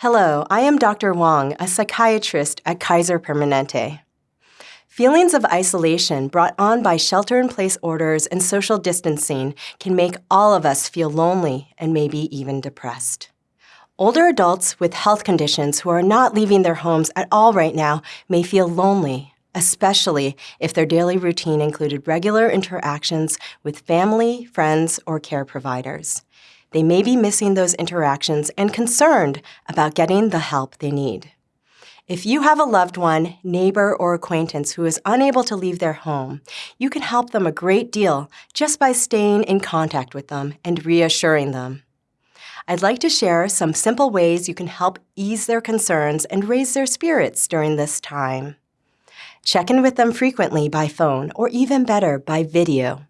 Hello, I am Dr. Wong, a psychiatrist at Kaiser Permanente. Feelings of isolation brought on by shelter in place orders and social distancing can make all of us feel lonely and maybe even depressed. Older adults with health conditions who are not leaving their homes at all right now may feel lonely, especially if their daily routine included regular interactions with family, friends, or care providers. They may be missing those interactions and concerned about getting the help they need. If you have a loved one, neighbor, or acquaintance who is unable to leave their home, you can help them a great deal just by staying in contact with them and reassuring them. I'd like to share some simple ways you can help ease their concerns and raise their spirits during this time. Check in with them frequently by phone or even better, by video.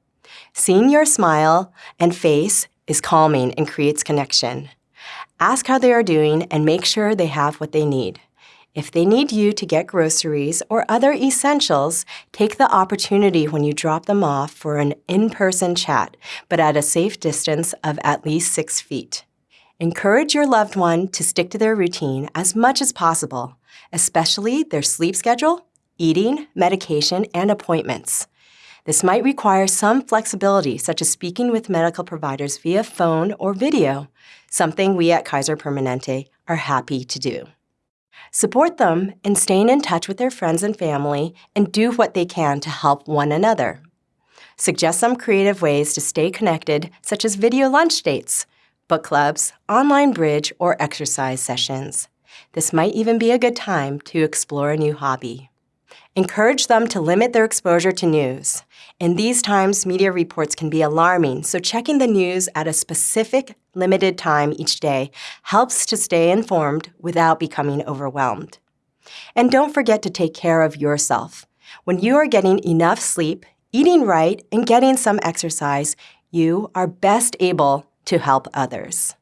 Seeing your smile and face is calming and creates connection. Ask how they are doing and make sure they have what they need. If they need you to get groceries or other essentials, take the opportunity when you drop them off for an in-person chat, but at a safe distance of at least six feet. Encourage your loved one to stick to their routine as much as possible, especially their sleep schedule, eating, medication, and appointments. This might require some flexibility, such as speaking with medical providers via phone or video, something we at Kaiser Permanente are happy to do. Support them in staying in touch with their friends and family and do what they can to help one another. Suggest some creative ways to stay connected, such as video lunch dates, book clubs, online bridge, or exercise sessions. This might even be a good time to explore a new hobby. Encourage them to limit their exposure to news. In these times, media reports can be alarming, so checking the news at a specific, limited time each day helps to stay informed without becoming overwhelmed. And don't forget to take care of yourself. When you are getting enough sleep, eating right, and getting some exercise, you are best able to help others.